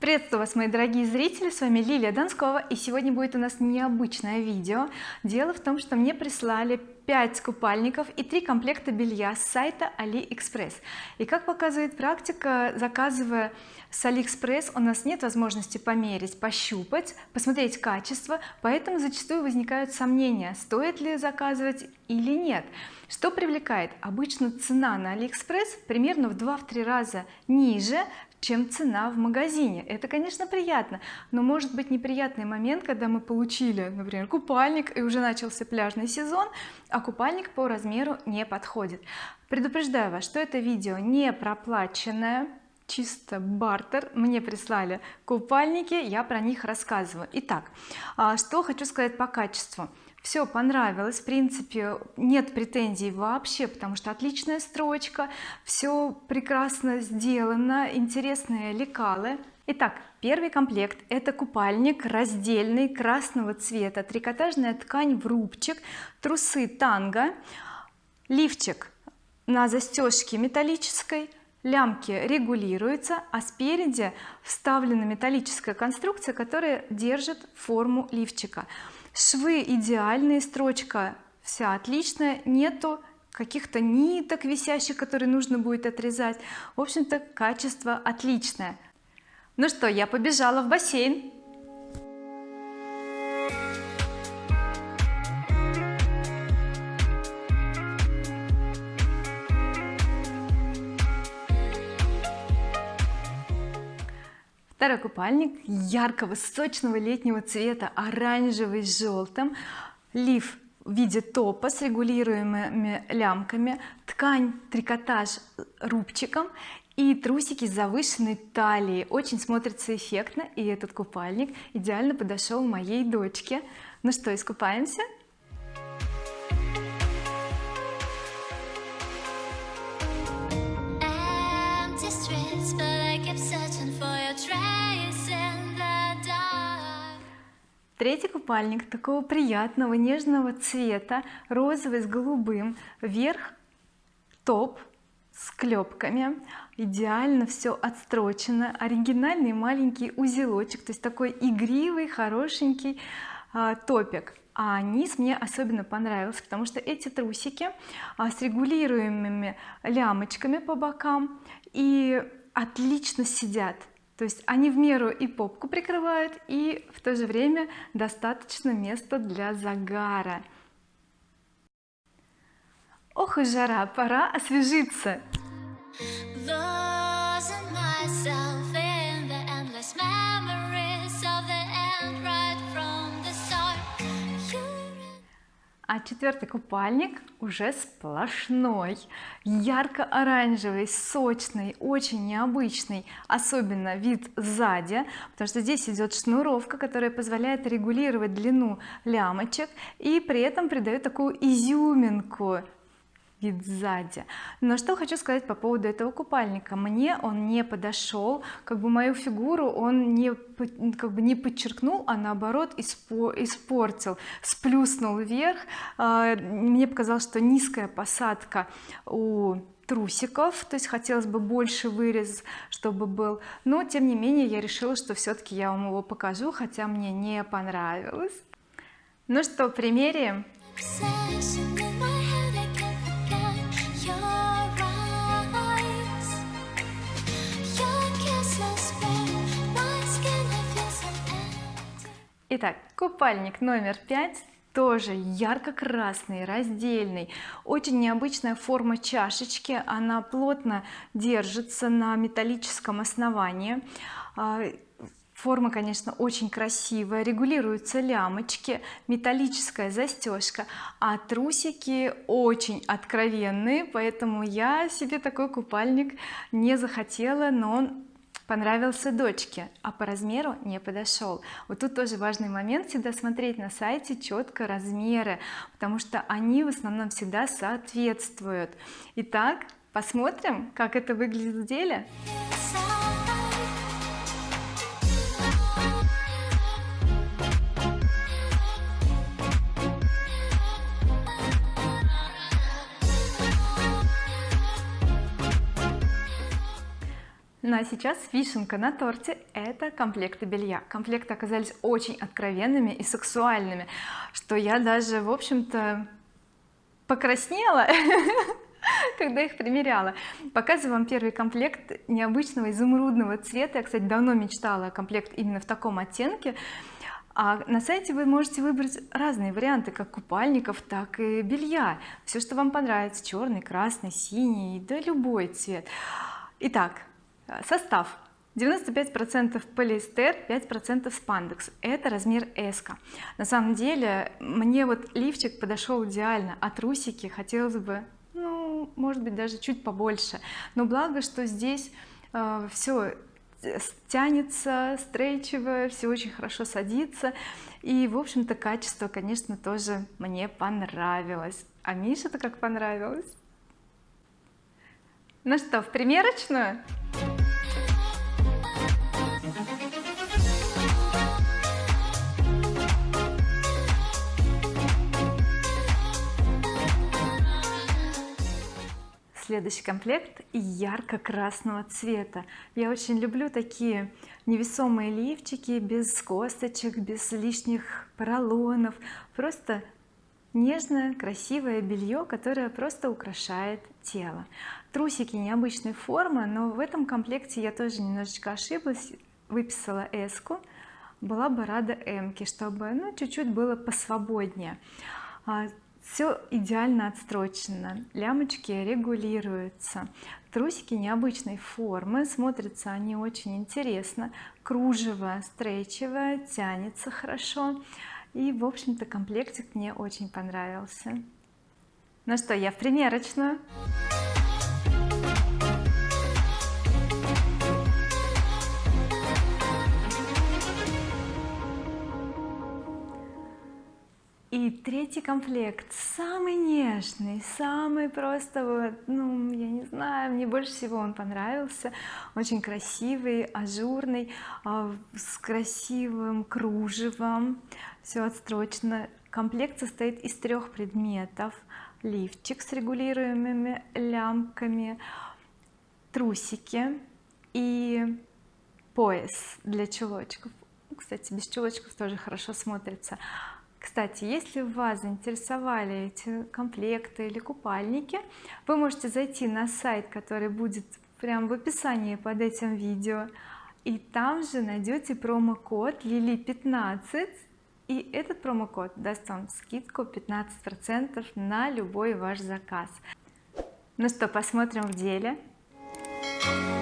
приветствую вас мои дорогие зрители с вами Лилия Донскова и сегодня будет у нас необычное видео. Дело в том что мне прислали 5 купальников и 3 комплекта белья с сайта AliExpress и как показывает практика заказывая с AliExpress у нас нет возможности померить пощупать посмотреть качество поэтому зачастую возникают сомнения стоит ли заказывать или нет. Что привлекает? Обычно цена на AliExpress примерно в 2-3 раза ниже чем цена в магазине. Это конечно приятно но может быть неприятный момент когда мы получили например купальник и уже начался пляжный сезон а купальник по размеру не подходит. Предупреждаю вас что это видео не проплаченное чисто бартер. Мне прислали купальники я про них рассказываю. Итак а, что хочу сказать по качеству все понравилось. В принципе нет претензий вообще потому что отличная строчка все прекрасно сделано интересные лекалы. Итак, первый комплект это купальник раздельный красного цвета трикотажная ткань в рубчик трусы танго лифчик на застежке металлической лямки регулируются а спереди вставлена металлическая конструкция которая держит форму лифчика. Швы идеальные строчка вся отличная нету каких-то ниток висящих которые нужно будет отрезать. В общем-то качество отличное. Ну что я побежала в бассейн второй купальник яркого сочного летнего цвета оранжевый с желтым лиф в виде топа с регулируемыми лямками. Ткань трикотаж рубчиком. И трусики с завышенной талией. Очень смотрится эффектно и этот купальник идеально подошел моей дочке. Ну что искупаемся третий купальник такого приятного нежного цвета розовый с голубым. Вверх топ с клепками. Идеально все отстрочено. Оригинальный маленький узелочек то есть такой игривый хорошенький а, топик. А низ мне особенно понравился потому что эти трусики а, с регулируемыми лямочками по бокам и отлично сидят то есть они в меру и попку прикрывают и в то же время достаточно места для загара. Ох и жара пора освежиться а четвертый купальник уже сплошной. Ярко-оранжевый сочный очень необычный особенно вид сзади потому что здесь идет шнуровка которая позволяет регулировать длину лямочек и при этом придает такую изюминку вид сзади. Но что хочу сказать по поводу этого купальника. Мне он не подошел как бы мою фигуру он не как бы не подчеркнул а наоборот испортил сплюснул вверх. А, мне показалось что низкая посадка у трусиков то есть хотелось бы больше вырез чтобы был. Но тем не менее я решила что все-таки я вам его покажу хотя мне не понравилось. Ну что примерим Итак, купальник номер пять тоже ярко-красный раздельный. Очень необычная форма чашечки она плотно держится на металлическом основании. А, форма конечно очень красивая регулируются лямочки металлическая застежка а трусики очень откровенные поэтому я себе такой купальник не захотела но понравился дочке а по размеру не подошел. Вот тут тоже важный момент всегда смотреть на сайте четко размеры потому что они в основном всегда соответствуют. Итак посмотрим как это выглядит в деле а сейчас вишенка на торте это комплекты белья. Комплекты оказались очень откровенными и сексуальными что я даже в общем-то покраснела когда их примеряла. Показываю вам первый комплект необычного изумрудного цвета. Я кстати давно мечтала о комплект именно в таком оттенке. А на сайте вы можете выбрать разные варианты как купальников так и белья. Все что вам понравится черный красный синий да любой цвет. Итак состав. 95 процентов полиэстер 5 процентов спандекс. Это размер S на самом деле мне вот лифчик подошел идеально. А трусики хотелось бы ну может быть даже чуть побольше. Но благо что здесь э, все тянется стрейчевое все очень хорошо садится. И в общем-то качество конечно тоже мне понравилось. А Миша-то как понравилось? Ну что в примерочную следующий комплект ярко-красного цвета. Я очень люблю такие невесомые лифчики без косточек без лишних поролонов. Просто нежное красивое белье которое просто украшает тело. Трусики необычной формы но в этом комплекте я тоже немножечко ошиблась выписала S ку была бы рада М чтобы ну чуть-чуть было посвободнее. А, все идеально отстрочено лямочки регулируются трусики необычной формы смотрятся они очень интересно кружево стрейчевое тянется хорошо. И в общем-то комплектик мне очень понравился. Ну что я в примерочную и третий комплект самый нежный самый просто вот ну я не знаю мне больше всего он понравился. Очень красивый ажурный а, с красивым кружевом все отстрочено. Комплект состоит из трех предметов. Лифчик с регулируемыми лямками трусики и пояс для чулочков. Кстати без чулочков тоже хорошо смотрится кстати если вас заинтересовали эти комплекты или купальники вы можете зайти на сайт который будет прямо в описании под этим видео и там же найдете промокод лили 15 и этот промокод даст вам скидку 15 процентов на любой ваш заказ. Ну что посмотрим в деле? Thank you